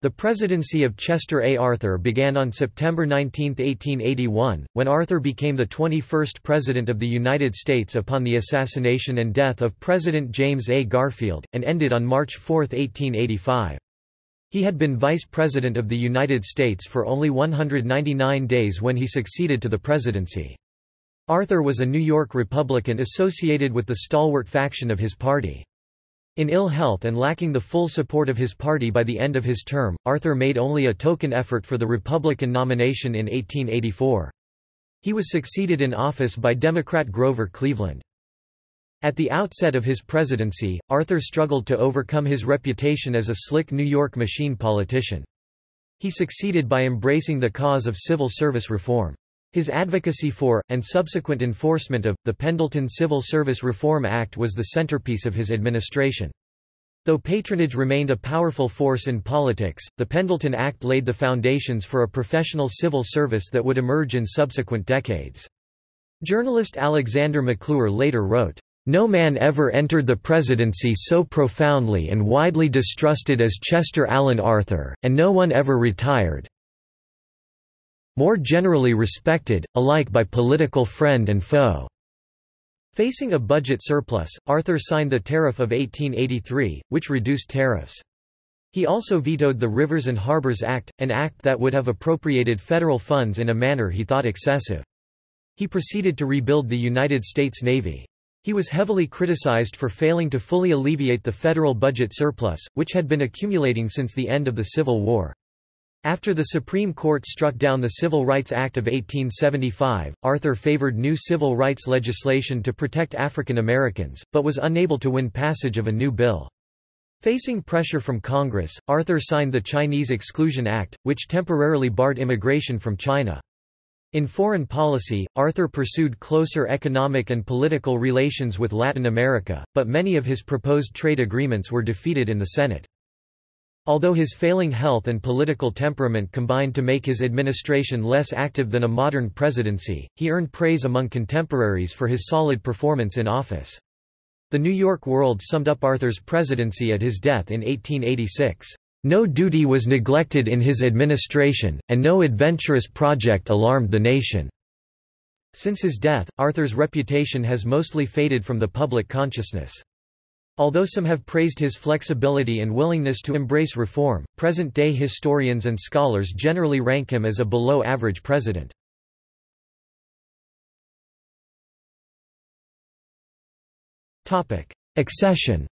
The presidency of Chester A. Arthur began on September 19, 1881, when Arthur became the 21st President of the United States upon the assassination and death of President James A. Garfield, and ended on March 4, 1885. He had been Vice President of the United States for only 199 days when he succeeded to the presidency. Arthur was a New York Republican associated with the stalwart faction of his party. In ill health and lacking the full support of his party by the end of his term, Arthur made only a token effort for the Republican nomination in 1884. He was succeeded in office by Democrat Grover Cleveland. At the outset of his presidency, Arthur struggled to overcome his reputation as a slick New York machine politician. He succeeded by embracing the cause of civil service reform. His advocacy for, and subsequent enforcement of, the Pendleton Civil Service Reform Act was the centerpiece of his administration. Though patronage remained a powerful force in politics, the Pendleton Act laid the foundations for a professional civil service that would emerge in subsequent decades. Journalist Alexander McClure later wrote, no man ever entered the presidency so profoundly and widely distrusted as Chester Alan Arthur, and no one ever retired, more generally respected, alike by political friend and foe. Facing a budget surplus, Arthur signed the Tariff of 1883, which reduced tariffs. He also vetoed the Rivers and Harbors Act, an act that would have appropriated federal funds in a manner he thought excessive. He proceeded to rebuild the United States Navy. He was heavily criticized for failing to fully alleviate the federal budget surplus, which had been accumulating since the end of the Civil War. After the Supreme Court struck down the Civil Rights Act of 1875, Arthur favored new civil rights legislation to protect African Americans, but was unable to win passage of a new bill. Facing pressure from Congress, Arthur signed the Chinese Exclusion Act, which temporarily barred immigration from China. In foreign policy, Arthur pursued closer economic and political relations with Latin America, but many of his proposed trade agreements were defeated in the Senate. Although his failing health and political temperament combined to make his administration less active than a modern presidency, he earned praise among contemporaries for his solid performance in office. The New York World summed up Arthur's presidency at his death in 1886. No duty was neglected in his administration, and no adventurous project alarmed the nation. Since his death, Arthur's reputation has mostly faded from the public consciousness. Although some have praised his flexibility and willingness to embrace reform, present-day historians and scholars generally rank him as a below-average president. Accession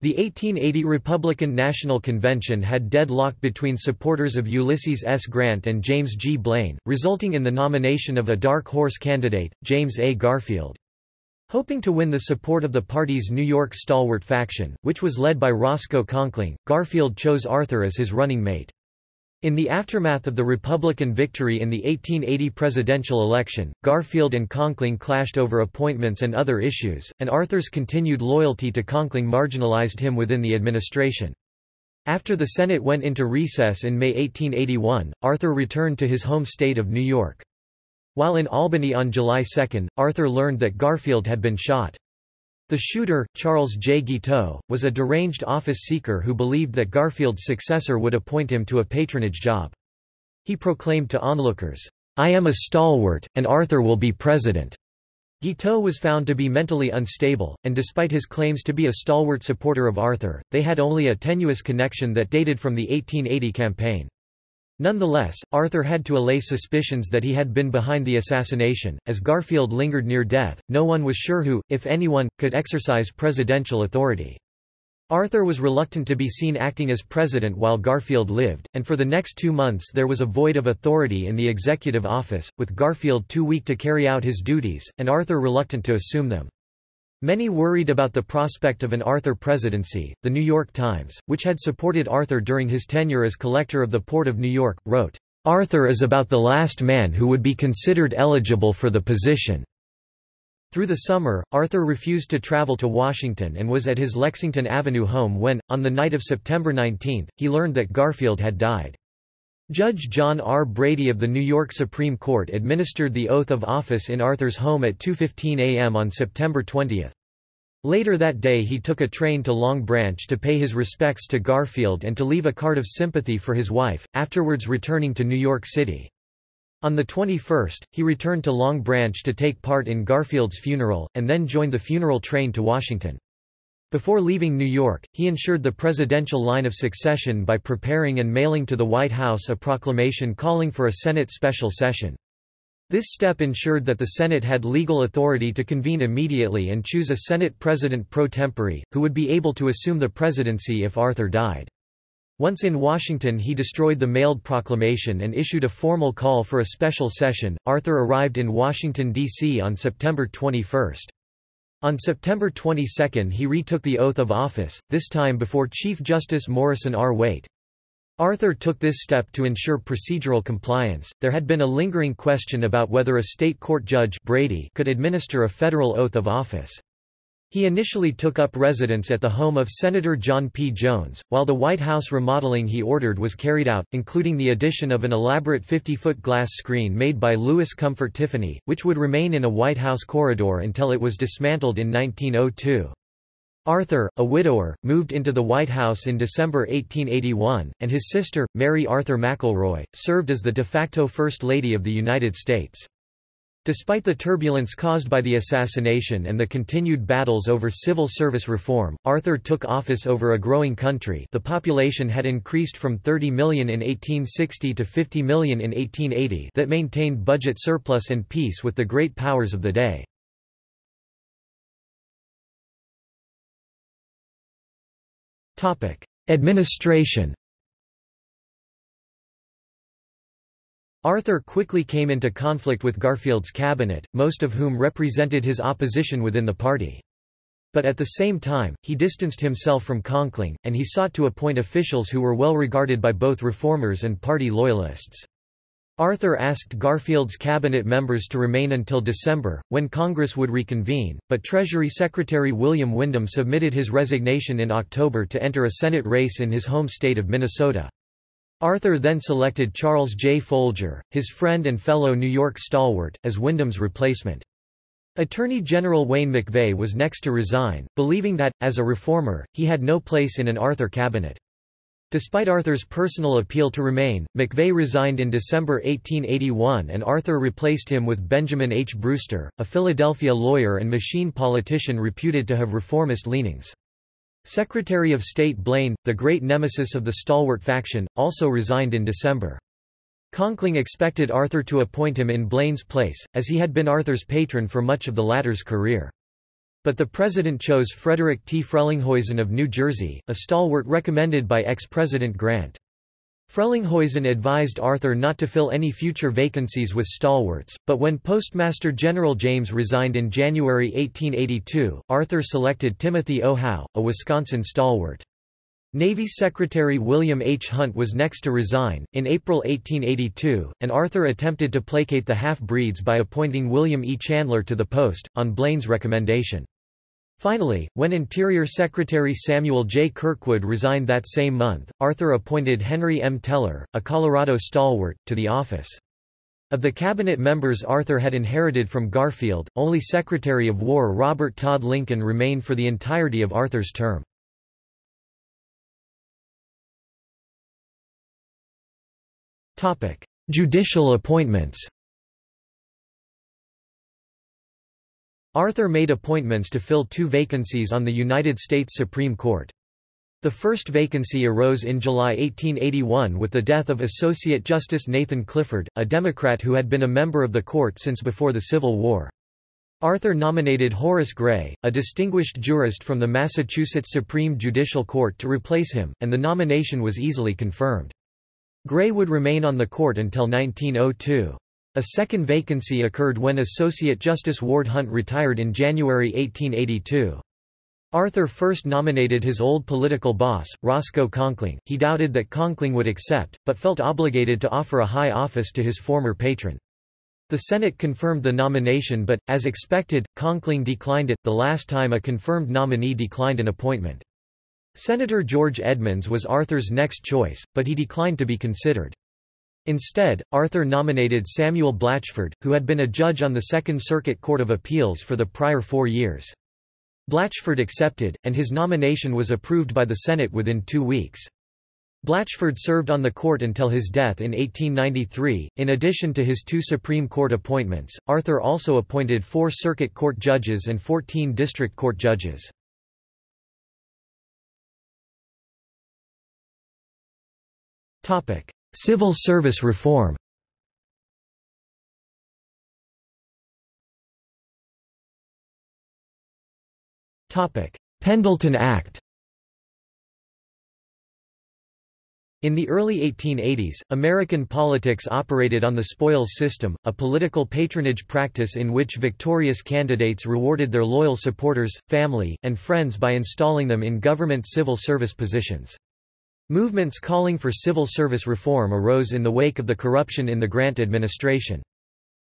The 1880 Republican National Convention had deadlock between supporters of Ulysses S. Grant and James G. Blaine, resulting in the nomination of a dark horse candidate, James A. Garfield. Hoping to win the support of the party's New York stalwart faction, which was led by Roscoe Conkling, Garfield chose Arthur as his running mate. In the aftermath of the Republican victory in the 1880 presidential election, Garfield and Conkling clashed over appointments and other issues, and Arthur's continued loyalty to Conkling marginalized him within the administration. After the Senate went into recess in May 1881, Arthur returned to his home state of New York. While in Albany on July 2, Arthur learned that Garfield had been shot. The shooter, Charles J. Guiteau, was a deranged office seeker who believed that Garfield's successor would appoint him to a patronage job. He proclaimed to onlookers, I am a stalwart, and Arthur will be president. Guiteau was found to be mentally unstable, and despite his claims to be a stalwart supporter of Arthur, they had only a tenuous connection that dated from the 1880 campaign. Nonetheless, Arthur had to allay suspicions that he had been behind the assassination. As Garfield lingered near death, no one was sure who, if anyone, could exercise presidential authority. Arthur was reluctant to be seen acting as president while Garfield lived, and for the next two months there was a void of authority in the executive office, with Garfield too weak to carry out his duties, and Arthur reluctant to assume them. Many worried about the prospect of an Arthur presidency. The New York Times, which had supported Arthur during his tenure as collector of the Port of New York, wrote, Arthur is about the last man who would be considered eligible for the position. Through the summer, Arthur refused to travel to Washington and was at his Lexington Avenue home when, on the night of September 19, he learned that Garfield had died. Judge John R. Brady of the New York Supreme Court administered the oath of office in Arthur's home at 2.15 a.m. on September 20. Later that day he took a train to Long Branch to pay his respects to Garfield and to leave a card of sympathy for his wife, afterwards returning to New York City. On the 21st, he returned to Long Branch to take part in Garfield's funeral, and then joined the funeral train to Washington. Before leaving New York, he ensured the presidential line of succession by preparing and mailing to the White House a proclamation calling for a Senate special session. This step ensured that the Senate had legal authority to convene immediately and choose a Senate president pro tempore, who would be able to assume the presidency if Arthur died. Once in Washington he destroyed the mailed proclamation and issued a formal call for a special session. Arthur arrived in Washington, D.C. on September 21. On September 22 he retook the oath of office, this time before Chief Justice Morrison R. Waite. Arthur took this step to ensure procedural compliance. There had been a lingering question about whether a state court judge Brady could administer a federal oath of office. He initially took up residence at the home of Senator John P. Jones, while the White House remodeling he ordered was carried out, including the addition of an elaborate 50-foot glass screen made by Louis Comfort Tiffany, which would remain in a White House corridor until it was dismantled in 1902. Arthur, a widower, moved into the White House in December 1881, and his sister, Mary Arthur McElroy, served as the de facto First Lady of the United States. Despite the turbulence caused by the assassination and the continued battles over civil service reform, Arthur took office over a growing country the population had increased from 30 million in 1860 to 50 million in 1880 that maintained budget surplus and peace with the great powers of the day. Administration Arthur quickly came into conflict with Garfield's cabinet, most of whom represented his opposition within the party. But at the same time, he distanced himself from Conkling, and he sought to appoint officials who were well regarded by both reformers and party loyalists. Arthur asked Garfield's cabinet members to remain until December, when Congress would reconvene, but Treasury Secretary William Windom submitted his resignation in October to enter a Senate race in his home state of Minnesota. Arthur then selected Charles J. Folger, his friend and fellow New York stalwart, as Windom's replacement. Attorney General Wayne MacVeagh was next to resign, believing that, as a reformer, he had no place in an Arthur cabinet. Despite Arthur's personal appeal to remain, MacVeagh resigned in December 1881 and Arthur replaced him with Benjamin H. Brewster, a Philadelphia lawyer and machine politician reputed to have reformist leanings. Secretary of State Blaine, the great nemesis of the stalwart faction, also resigned in December. Conkling expected Arthur to appoint him in Blaine's place, as he had been Arthur's patron for much of the latter's career. But the president chose Frederick T. Frelinghuysen of New Jersey, a stalwart recommended by ex-President Grant. Frelinghuysen advised Arthur not to fill any future vacancies with stalwarts, but when Postmaster General James resigned in January 1882, Arthur selected Timothy O. Howe, a Wisconsin stalwart. Navy Secretary William H. Hunt was next to resign. In April 1882, and Arthur attempted to placate the half-breeds by appointing William E. Chandler to the post, on Blaine's recommendation. Finally, when Interior Secretary Samuel J. Kirkwood resigned that same month, Arthur appointed Henry M. Teller, a Colorado stalwart, to the office. Of the cabinet members Arthur had inherited from Garfield, only Secretary of War Robert Todd Lincoln remained for the entirety of Arthur's term. Judicial appointments. Arthur made appointments to fill two vacancies on the United States Supreme Court. The first vacancy arose in July 1881 with the death of Associate Justice Nathan Clifford, a Democrat who had been a member of the court since before the Civil War. Arthur nominated Horace Gray, a distinguished jurist from the Massachusetts Supreme Judicial Court to replace him, and the nomination was easily confirmed. Gray would remain on the court until 1902. A second vacancy occurred when Associate Justice Ward Hunt retired in January 1882. Arthur first nominated his old political boss, Roscoe Conkling. He doubted that Conkling would accept, but felt obligated to offer a high office to his former patron. The Senate confirmed the nomination but, as expected, Conkling declined it, the last time a confirmed nominee declined an appointment. Senator George Edmunds was Arthur's next choice, but he declined to be considered. Instead, Arthur nominated Samuel Blatchford, who had been a judge on the Second Circuit Court of Appeals for the prior four years. Blatchford accepted, and his nomination was approved by the Senate within two weeks. Blatchford served on the court until his death in 1893. In addition to his two Supreme Court appointments, Arthur also appointed four Circuit Court judges and 14 District Court judges. Civil service reform. Pendleton Act. In the early 1880s, American politics operated on the spoils system, a political patronage practice in which victorious candidates rewarded their loyal supporters, family, and friends by installing them in government civil service positions. Movements calling for civil service reform arose in the wake of the corruption in the Grant administration.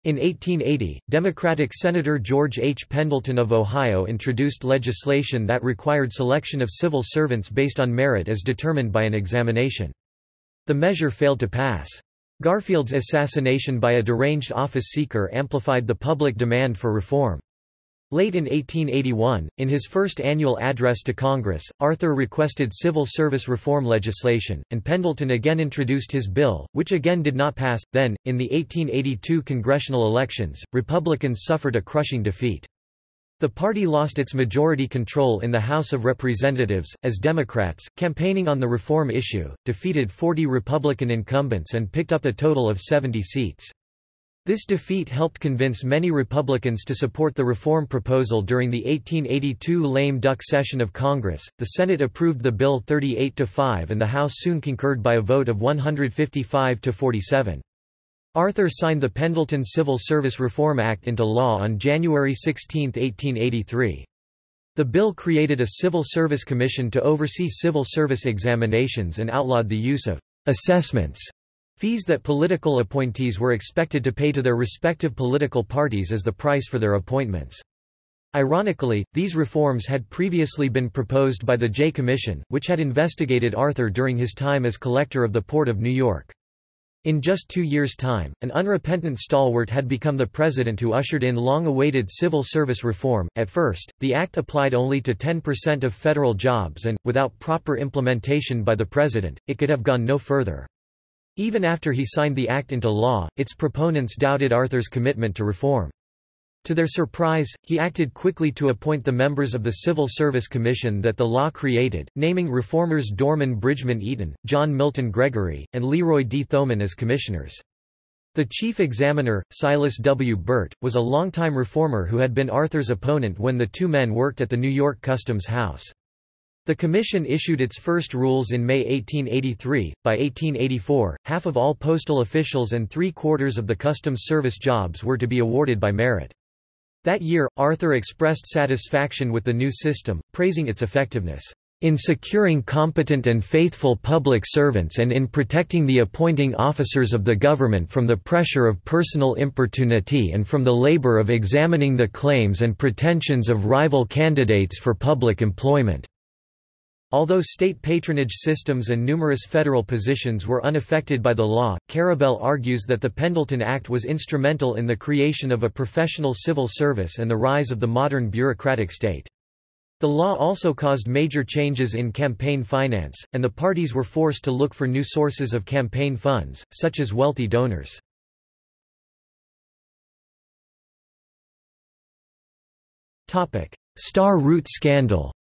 In 1880, Democratic Senator George H. Pendleton of Ohio introduced legislation that required selection of civil servants based on merit as determined by an examination. The measure failed to pass. Garfield's assassination by a deranged office seeker amplified the public demand for reform. Late in 1881, in his first annual address to Congress, Arthur requested civil service reform legislation, and Pendleton again introduced his bill, which again did not pass. Then, in the 1882 congressional elections, Republicans suffered a crushing defeat. The party lost its majority control in the House of Representatives, as Democrats, campaigning on the reform issue, defeated 40 Republican incumbents and picked up a total of 70 seats. This defeat helped convince many Republicans to support the reform proposal during the 1882 lame duck session of Congress. The Senate approved the bill 38 to 5 and the House soon concurred by a vote of 155 to 47. Arthur signed the Pendleton Civil Service Reform Act into law on January 16, 1883. The bill created a Civil Service Commission to oversee civil service examinations and outlawed the use of assessments Fees that political appointees were expected to pay to their respective political parties as the price for their appointments. Ironically, these reforms had previously been proposed by the Jay Commission, which had investigated Arthur during his time as collector of the Port of New York. In just two years' time, an unrepentant stalwart had become the president who ushered in long-awaited civil service reform. At first, the act applied only to 10% of federal jobs and, without proper implementation by the president, it could have gone no further. Even after he signed the act into law, its proponents doubted Arthur's commitment to reform. To their surprise, he acted quickly to appoint the members of the Civil Service Commission that the law created, naming reformers Dorman Bridgman Eaton, John Milton Gregory, and Leroy D. Thoman as commissioners. The chief examiner, Silas W. Burt, was a longtime reformer who had been Arthur's opponent when the two men worked at the New York Customs House. The Commission issued its first rules in May 1883. By 1884, half of all postal officials and three quarters of the Customs Service jobs were to be awarded by merit. That year, Arthur expressed satisfaction with the new system, praising its effectiveness in securing competent and faithful public servants and in protecting the appointing officers of the government from the pressure of personal importunity and from the labor of examining the claims and pretensions of rival candidates for public employment. Although state patronage systems and numerous federal positions were unaffected by the law, Karabel argues that the Pendleton Act was instrumental in the creation of a professional civil service and the rise of the modern bureaucratic state. The law also caused major changes in campaign finance, and the parties were forced to look for new sources of campaign funds, such as wealthy donors. Star Route scandal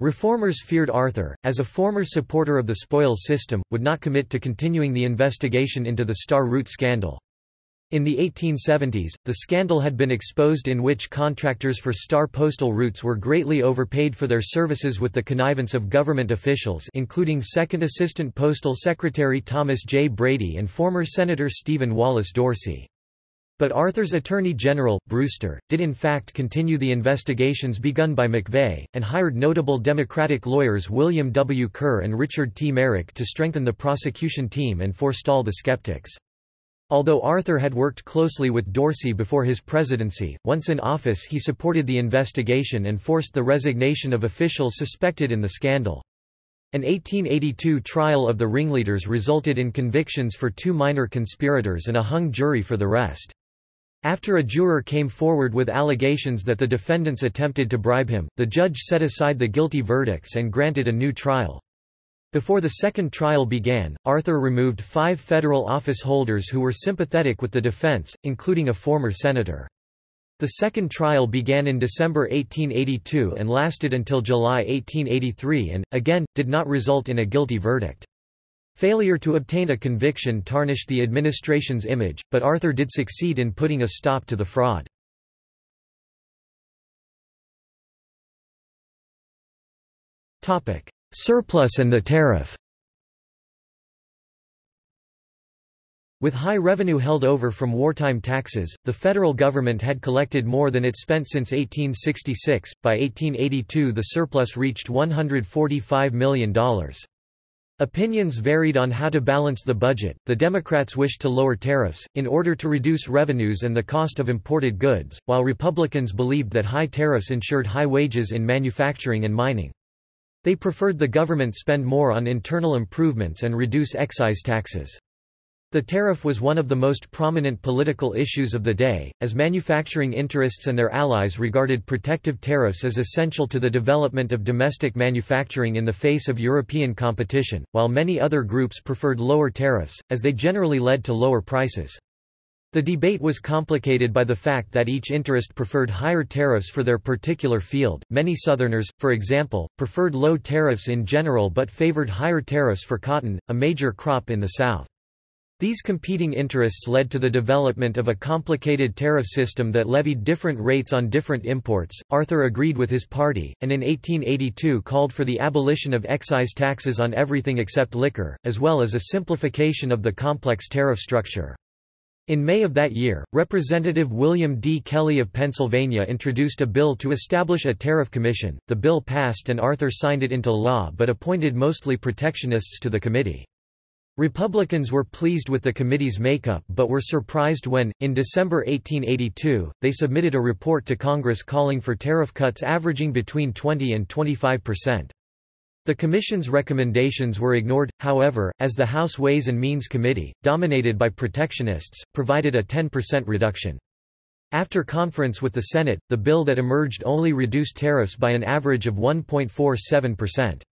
Reformers feared Arthur, as a former supporter of the spoils system, would not commit to continuing the investigation into the Star Route scandal. In the 1870s, the scandal had been exposed in which contractors for star postal routes were greatly overpaid for their services with the connivance of government officials including Second Assistant Postal Secretary Thomas J. Brady and former Senator Stephen Wallace Dorsey. But Arthur's Attorney General, Brewster, did in fact continue the investigations begun by MacVeagh, and hired notable Democratic lawyers William W. Ker and Richard T. Merrick to strengthen the prosecution team and forestall the skeptics. Although Arthur had worked closely with Dorsey before his presidency, once in office he supported the investigation and forced the resignation of officials suspected in the scandal. An 1882 trial of the ringleaders resulted in convictions for two minor conspirators and a hung jury for the rest. After a juror came forward with allegations that the defendants attempted to bribe him, the judge set aside the guilty verdicts and granted a new trial. Before the second trial began, Arthur removed five federal office holders who were sympathetic with the defense, including a former senator. The second trial began in December 1882 and lasted until July 1883 and, again, did not result in a guilty verdict. Failure to obtain a conviction tarnished the administration's image, but Arthur did succeed in putting a stop to the fraud. Surplus and the tariff With high revenue held over from wartime taxes, the federal government had collected more than it spent since 1866. By 1882, the surplus reached $145 million. Opinions varied on how to balance the budget. The Democrats wished to lower tariffs, in order to reduce revenues and the cost of imported goods, while Republicans believed that high tariffs ensured high wages in manufacturing and mining. They preferred the government spend more on internal improvements and reduce excise taxes. The tariff was one of the most prominent political issues of the day, as manufacturing interests and their allies regarded protective tariffs as essential to the development of domestic manufacturing in the face of European competition, while many other groups preferred lower tariffs, as they generally led to lower prices. The debate was complicated by the fact that each interest preferred higher tariffs for their particular field. Many Southerners, for example, preferred low tariffs in general but favored higher tariffs for cotton, a major crop in the South. These competing interests led to the development of a complicated tariff system that levied different rates on different imports. Arthur agreed with his party, and in 1882 called for the abolition of excise taxes on everything except liquor, as well as a simplification of the complex tariff structure. In May of that year, Representative William D. Kelley of Pennsylvania introduced a bill to establish a tariff commission. The bill passed and Arthur signed it into law but appointed mostly protectionists to the committee. Republicans were pleased with the committee's makeup but were surprised when, in December 1882, they submitted a report to Congress calling for tariff cuts averaging between 20 and 25 percent. The Commission's recommendations were ignored, however, as the House Ways and Means Committee, dominated by protectionists, provided a 10% reduction. After conference with the Senate, the bill that emerged only reduced tariffs by an average of 1.47%.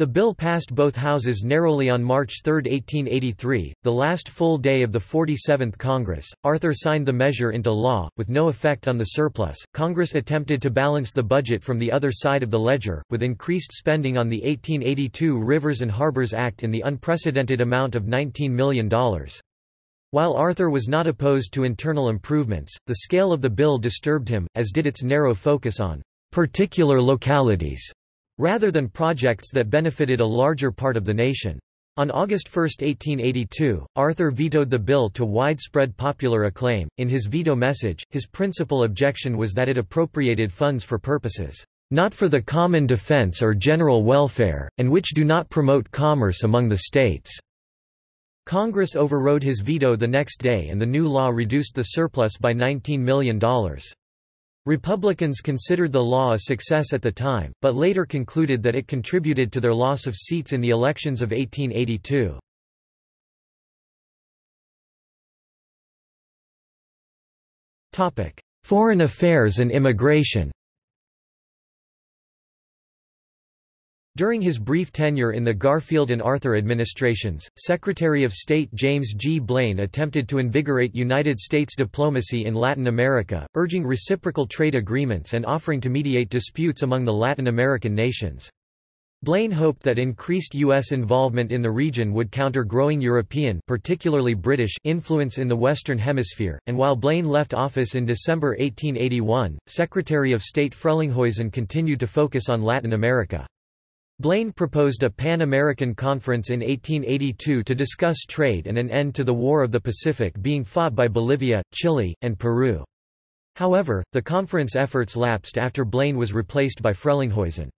The bill passed both houses narrowly on March 3, 1883, the last full day of the 47th Congress. Arthur signed the measure into law, with no effect on the surplus. Congress attempted to balance the budget from the other side of the ledger, with increased spending on the 1882 Rivers and Harbors Act in the unprecedented amount of $19 million. While Arthur was not opposed to internal improvements, the scale of the bill disturbed him, as did its narrow focus on particular localities rather than projects that benefited a larger part of the nation. On August 1, 1882, Arthur vetoed the bill to widespread popular acclaim. In his veto message, his principal objection was that it appropriated funds for purposes not for the common defense or general welfare, and which do not promote commerce among the states. Congress overrode his veto the next day and the new law reduced the surplus by $19 million. Republicans considered the law a success at the time, but later concluded that it contributed to their loss of seats in the elections of 1882. Foreign affairs and immigration During his brief tenure in the Garfield and Arthur administrations, Secretary of State James G. Blaine attempted to invigorate United States diplomacy in Latin America, urging reciprocal trade agreements and offering to mediate disputes among the Latin American nations. Blaine hoped that increased U.S. involvement in the region would counter growing European particularly British influence in the Western Hemisphere, and while Blaine left office in December 1881, Secretary of State Frelinghuysen continued to focus on Latin America. Blaine proposed a Pan-American Conference in 1882 to discuss trade and an end to the War of the Pacific being fought by Bolivia, Chile, and Peru. However, the conference efforts lapsed after Blaine was replaced by Frelinghuysen.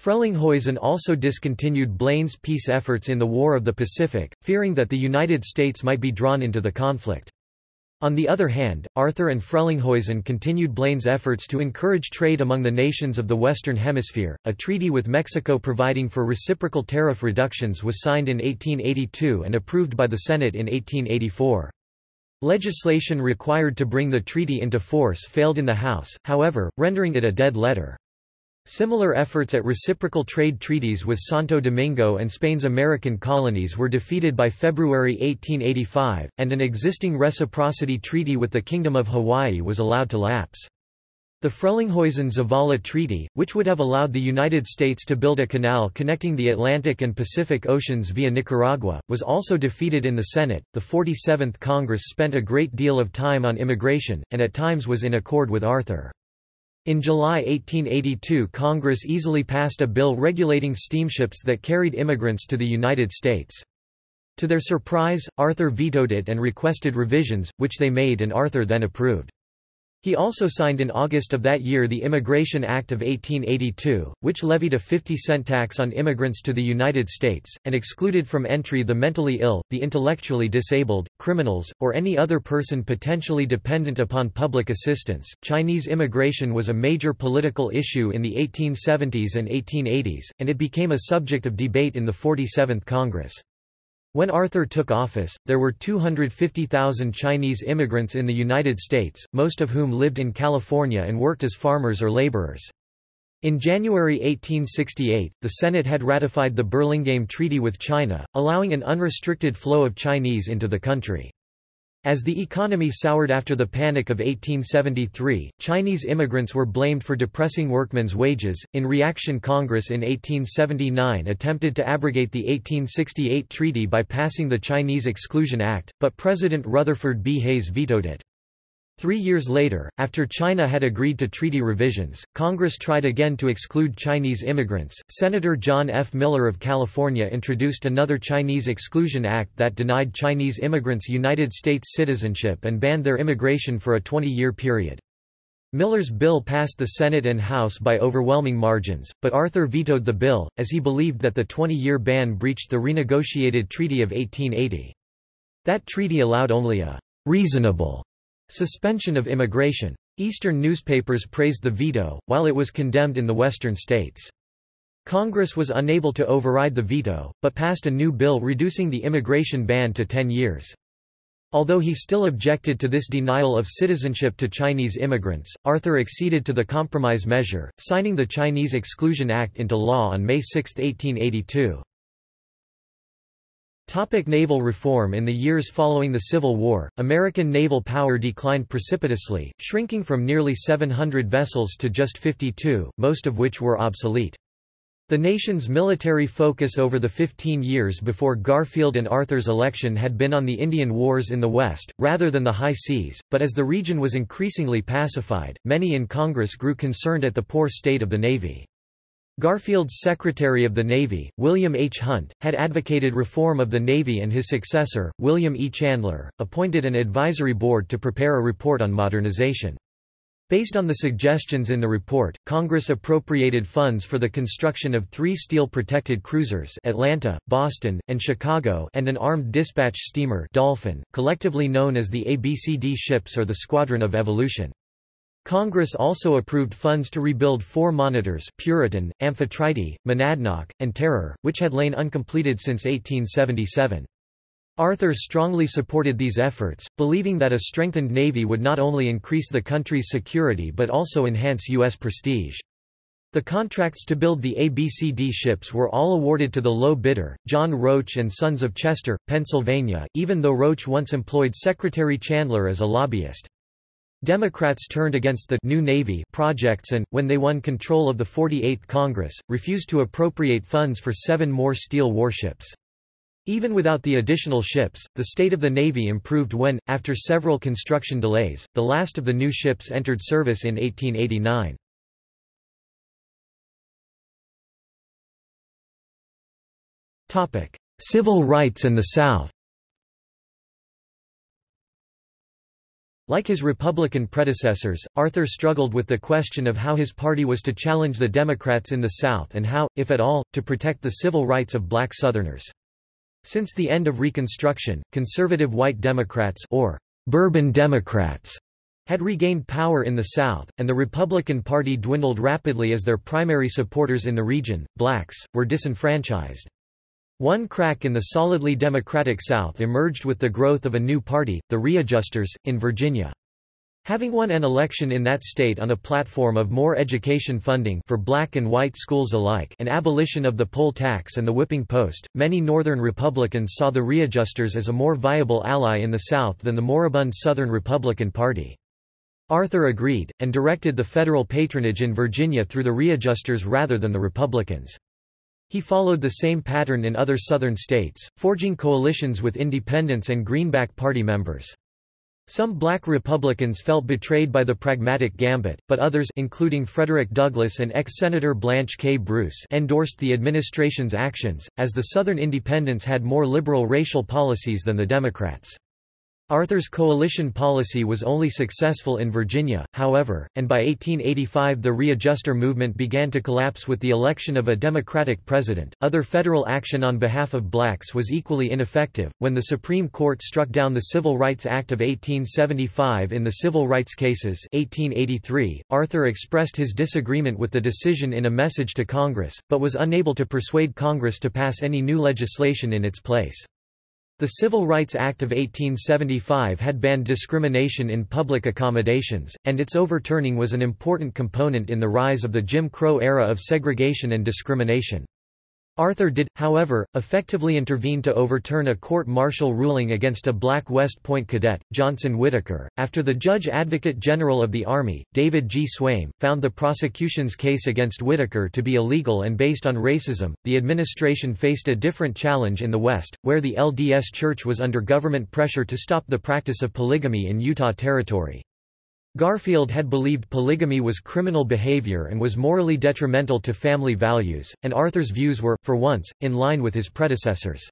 Frelinghuysen also discontinued Blaine's peace efforts in the War of the Pacific, fearing that the United States might be drawn into the conflict. On the other hand, Arthur and Frelinghuysen continued Blaine's efforts to encourage trade among the nations of the Western Hemisphere. A treaty with Mexico providing for reciprocal tariff reductions was signed in 1882 and approved by the Senate in 1884. Legislation required to bring the treaty into force failed in the House, however, rendering it a dead letter. Similar efforts at reciprocal trade treaties with Santo Domingo and Spain's American colonies were defeated by February 1885, and an existing reciprocity treaty with the Kingdom of Hawaii was allowed to lapse. The Frelinghuysen-Zavala Treaty, which would have allowed the United States to build a canal connecting the Atlantic and Pacific Oceans via Nicaragua, was also defeated in the Senate. The 47th Congress spent a great deal of time on immigration, and at times was in accord with Arthur. In July 1882 Congress easily passed a bill regulating steamships that carried immigrants to the United States. To their surprise, Arthur vetoed it and requested revisions, which they made and Arthur then approved. He also signed in August of that year the Immigration Act of 1882, which levied a 50-cent tax on immigrants to the United States, and excluded from entry the mentally ill, the intellectually disabled, criminals, or any other person potentially dependent upon public assistance. Chinese immigration was a major political issue in the 1870s and 1880s, and it became a subject of debate in the 47th Congress. When Arthur took office, there were 250,000 Chinese immigrants in the United States, most of whom lived in California and worked as farmers or laborers. In January 1868, the Senate had ratified the Burlingame Treaty with China, allowing an unrestricted flow of Chinese into the country. As the economy soured after the Panic of 1873, Chinese immigrants were blamed for depressing workmen's wages. In reaction, Congress in 1879 attempted to abrogate the 1868 treaty by passing the Chinese Exclusion Act, but President Rutherford B. Hayes vetoed it. Three years later, after China had agreed to treaty revisions, Congress tried again to exclude Chinese immigrants. Senator John F. Miller of California introduced another Chinese Exclusion Act that denied Chinese immigrants United States citizenship and banned their immigration for a 20-year period. Miller's bill passed the Senate and House by overwhelming margins, but Arthur vetoed the bill, as he believed that the 20-year ban breached the renegotiated Treaty of 1880. That treaty allowed only a reasonable Suspension of immigration. Eastern newspapers praised the veto, while it was condemned in the western states. Congress was unable to override the veto, but passed a new bill reducing the immigration ban to 10 years. Although he still objected to this denial of citizenship to Chinese immigrants, Arthur acceded to the compromise measure, signing the Chinese Exclusion Act into law on May 6, 1882. Topic naval reform In the years following the Civil War, American naval power declined precipitously, shrinking from nearly 700 vessels to just 52, most of which were obsolete. The nation's military focus over the 15 years before Garfield and Arthur's election had been on the Indian Wars in the West, rather than the high seas, but as the region was increasingly pacified, many in Congress grew concerned at the poor state of the Navy. Garfield's Secretary of the Navy, William H. Hunt, had advocated reform of the Navy and his successor, William E. Chandler, appointed an advisory board to prepare a report on modernization. Based on the suggestions in the report, Congress appropriated funds for the construction of three steel-protected cruisers Atlanta, Boston, and Chicago and an armed dispatch steamer Dolphin, collectively known as the ABCD ships or the Squadron of Evolution. Congress also approved funds to rebuild four monitors Puritan, Amphitrite, Monadnock, and Terror, which had lain uncompleted since 1877. Arthur strongly supported these efforts, believing that a strengthened navy would not only increase the country's security but also enhance U.S. prestige. The contracts to build the ABCD ships were all awarded to the low bidder, John Roach and Sons of Chester, Pennsylvania, even though Roach once employed Secretary Chandler as a lobbyist. Democrats turned against the New Navy projects and, when they won control of the 48th Congress, refused to appropriate funds for seven more steel warships. Even without the additional ships, the state of the Navy improved when, after several construction delays, the last of the new ships entered service in 1889. Civil rights and the South Like his Republican predecessors, Arthur struggled with the question of how his party was to challenge the Democrats in the South and how, if at all, to protect the civil rights of black Southerners. Since the end of Reconstruction, conservative white Democrats or Bourbon Democrats had regained power in the South, and the Republican Party dwindled rapidly as their primary supporters in the region, blacks, were disenfranchised. One crack in the solidly Democratic South emerged with the growth of a new party, the Readjusters, in Virginia. Having won an election in that state on a platform of more education funding for black and white schools alike and abolition of the poll tax and the whipping post, many Northern Republicans saw the Readjusters as a more viable ally in the South than the moribund Southern Republican Party. Arthur agreed, and directed the federal patronage in Virginia through the Readjusters rather than the Republicans. He followed the same pattern in other Southern states, forging coalitions with independents and Greenback Party members. Some black Republicans felt betrayed by the pragmatic gambit, but others including Frederick Douglass and ex-Senator Blanche K. Bruce endorsed the administration's actions, as the Southern Independents had more liberal racial policies than the Democrats. Arthur's coalition policy was only successful in Virginia, however, and by 1885 the readjuster movement began to collapse with the election of a Democratic president. Other federal action on behalf of blacks was equally ineffective. When the Supreme Court struck down the Civil Rights Act of 1875 in the civil rights cases, 1883, Arthur expressed his disagreement with the decision in a message to Congress, but was unable to persuade Congress to pass any new legislation in its place. The Civil Rights Act of 1875 had banned discrimination in public accommodations, and its overturning was an important component in the rise of the Jim Crow era of segregation and discrimination. Arthur did, however, effectively intervene to overturn a court-martial ruling against a black West Point cadet, Johnson Whittaker. After the Judge Advocate General of the Army, David G. Swaim, found the prosecution's case against Whittaker to be illegal and based on racism, the administration faced a different challenge in the West, where the LDS Church was under government pressure to stop the practice of polygamy in Utah Territory. Garfield had believed polygamy was criminal behavior and was morally detrimental to family values, and Arthur's views were, for once, in line with his predecessors.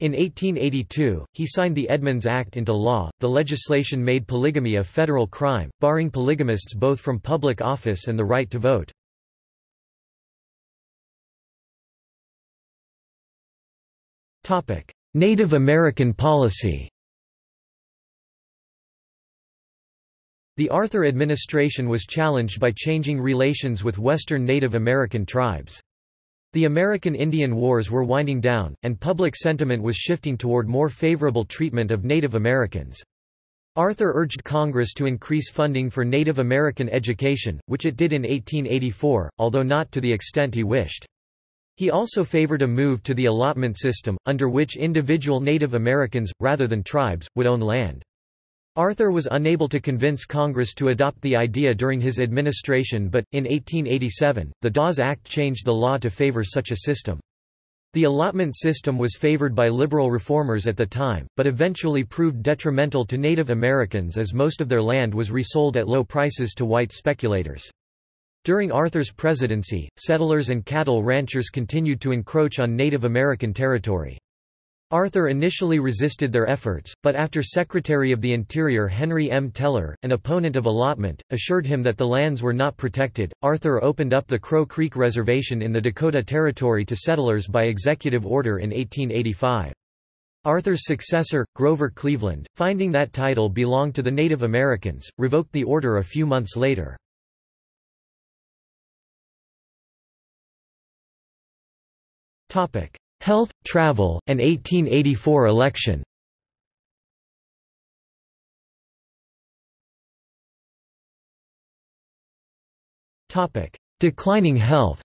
In 1882, he signed the Edmunds Act into law. The legislation made polygamy a federal crime, barring polygamists both from public office and the right to vote. Native American policy The Arthur administration was challenged by changing relations with Western Native American tribes. The American Indian Wars were winding down, and public sentiment was shifting toward more favorable treatment of Native Americans. Arthur urged Congress to increase funding for Native American education, which it did in 1884, although not to the extent he wished. He also favored a move to the allotment system, under which individual Native Americans, rather than tribes, would own land. Arthur was unable to convince Congress to adopt the idea during his administration but, in 1887, the Dawes Act changed the law to favor such a system. The allotment system was favored by liberal reformers at the time, but eventually proved detrimental to Native Americans as most of their land was resold at low prices to white speculators. During Arthur's presidency, settlers and cattle ranchers continued to encroach on Native American territory. Arthur initially resisted their efforts, but after Secretary of the Interior Henry M. Teller, an opponent of allotment, assured him that the lands were not protected, Arthur opened up the Crow Creek Reservation in the Dakota Territory to settlers by executive order in 1885. Arthur's successor, Grover Cleveland, finding that title belonged to the Native Americans, revoked the order a few months later. Health, travel, and 1884 election. Declining health.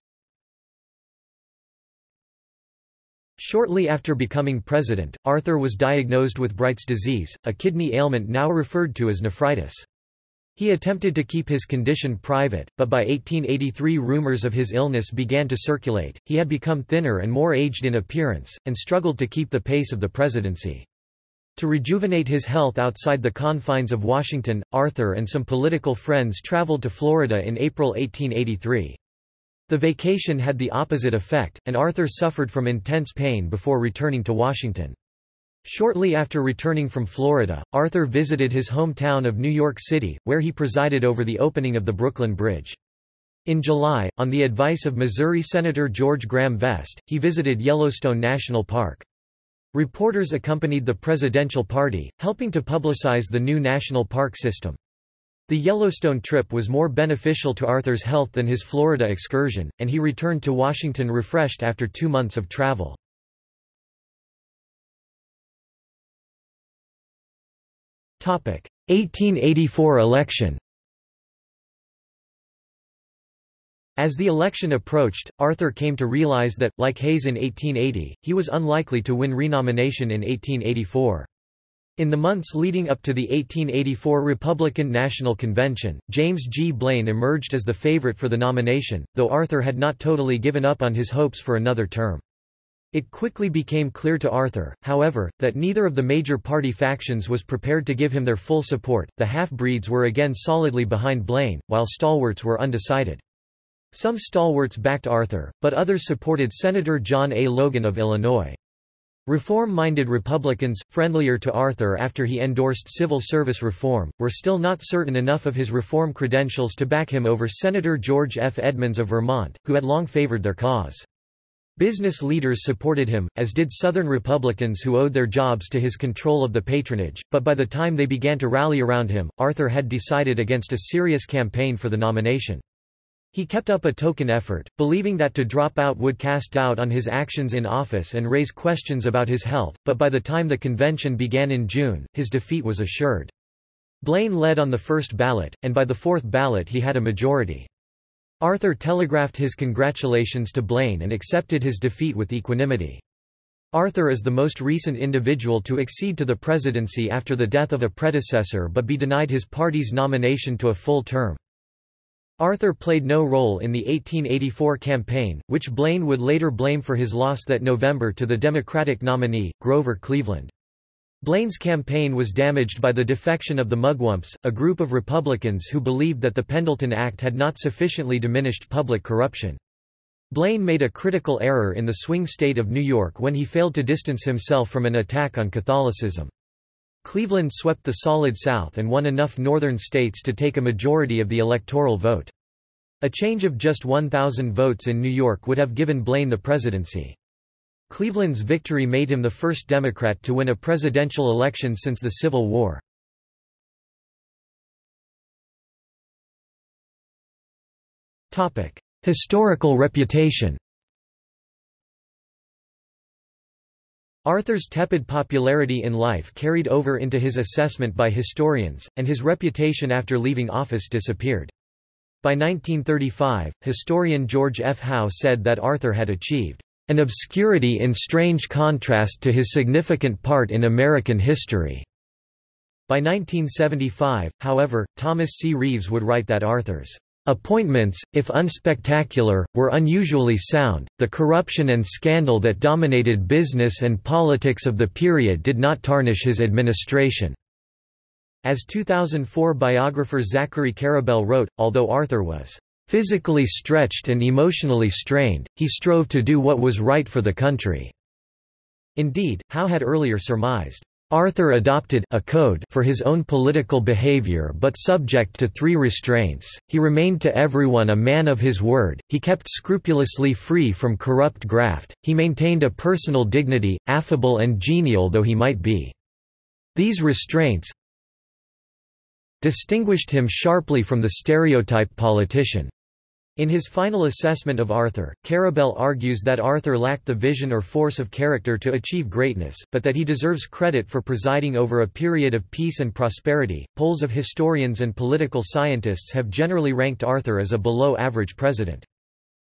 Shortly after becoming president, Arthur was diagnosed with Bright's disease, a kidney ailment now referred to as nephritis. He attempted to keep his condition private, but by 1883 rumors of his illness began to circulate. He had become thinner and more aged in appearance, and struggled to keep the pace of the presidency. To rejuvenate his health outside the confines of Washington, Arthur and some political friends traveled to Florida in April 1883. The vacation had the opposite effect, and Arthur suffered from intense pain before returning to Washington. Shortly after returning from Florida, Arthur visited his hometown of New York City, where he presided over the opening of the Brooklyn Bridge. In July, on the advice of Missouri Senator George Graham Vest, he visited Yellowstone National Park. Reporters accompanied the presidential party, helping to publicize the new national park system. The Yellowstone trip was more beneficial to Arthur's health than his Florida excursion, and he returned to Washington refreshed after two months of travel. 1884 election As the election approached, Arthur came to realize that, like Hayes in 1880, he was unlikely to win renomination in 1884. In the months leading up to the 1884 Republican National Convention, James G. Blaine emerged as the favorite for the nomination, though Arthur had not totally given up on his hopes for another term. It quickly became clear to Arthur, however, that neither of the major party factions was prepared to give him their full support. The half-breeds were again solidly behind Blaine, while stalwarts were undecided. Some stalwarts backed Arthur, but others supported Senator John A. Logan of Illinois. Reform-minded Republicans, friendlier to Arthur after he endorsed civil service reform, were still not certain enough of his reform credentials to back him over Senator George F. Edmunds of Vermont, who had long favored their cause. Business leaders supported him, as did Southern Republicans who owed their jobs to his control of the patronage, but by the time they began to rally around him, Arthur had decided against a serious campaign for the nomination. He kept up a token effort, believing that to drop out would cast doubt on his actions in office and raise questions about his health, but by the time the convention began in June, his defeat was assured. Blaine led on the first ballot, and by the fourth ballot he had a majority. Arthur telegraphed his congratulations to Blaine and accepted his defeat with equanimity. Arthur is the most recent individual to accede to the presidency after the death of a predecessor but be denied his party's nomination to a full term. Arthur played no role in the 1884 campaign, which Blaine would later blame for his loss that November to the Democratic nominee, Grover Cleveland. Blaine's campaign was damaged by the defection of the Mugwumps, a group of Republicans who believed that the Pendleton Act had not sufficiently diminished public corruption. Blaine made a critical error in the swing state of New York when he failed to distance himself from an attack on Catholicism. Cleveland swept the Solid South and won enough northern states to take a majority of the electoral vote. A change of just 1,000 votes in New York would have given Blaine the presidency. Cleveland's victory made him the first Democrat to win a presidential election since the Civil War. Historical reputation Arthur's tepid popularity in life carried over into his assessment by historians, and his reputation after leaving office disappeared. By 1935, historian George F. Howe said that Arthur had achieved an obscurity in strange contrast to his significant part in American history. By 1975, however, Thomas C. Reeves would write that Arthur's Appointments, if unspectacular, were unusually sound. The corruption and scandal that dominated business and politics of the period did not tarnish his administration. As 2004 biographer Zachary Karabell wrote, although Arthur was physically stretched and emotionally strained, he strove to do what was right for the country. Indeed, Howe had earlier surmised, Arthur adopted a code for his own political behavior but subject to three restraints, he remained to everyone a man of his word, he kept scrupulously free from corrupt graft, he maintained a personal dignity, affable and genial though he might be. These restraints distinguished him sharply from the stereotype politician. In his final assessment of Arthur, Karabell argues that Arthur lacked the vision or force of character to achieve greatness, but that he deserves credit for presiding over a period of peace and prosperity. Polls of historians and political scientists have generally ranked Arthur as a below average president.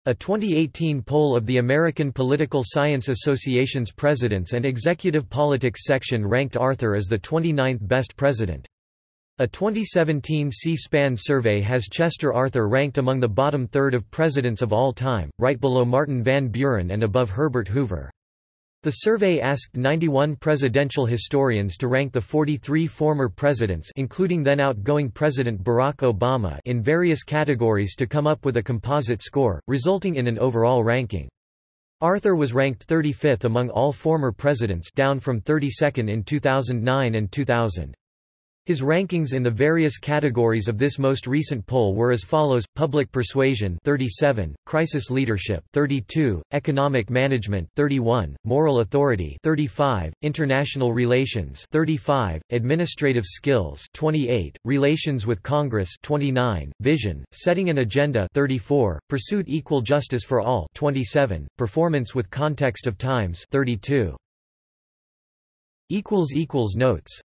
A 2018 poll of the American Political Science Association's Presidents and Executive Politics section ranked Arthur as the 29th best president. A 2017 C-SPAN survey has Chester Arthur ranked among the bottom third of presidents of all time, right below Martin Van Buren and above Herbert Hoover. The survey asked 91 presidential historians to rank the 43 former presidents including then outgoing President Barack Obama in various categories to come up with a composite score, resulting in an overall ranking. Arthur was ranked 35th among all former presidents down from 32nd in 2009 and 2000. His rankings in the various categories of this most recent poll were as follows: Public Persuasion 37, Crisis Leadership 32, Economic Management 31, Moral Authority 35, International Relations 35, Administrative Skills 28, Relations with Congress 29, Vision, Setting an Agenda 34, Pursuit Equal Justice for All 27, Performance with Context of Times 32. equals equals Notes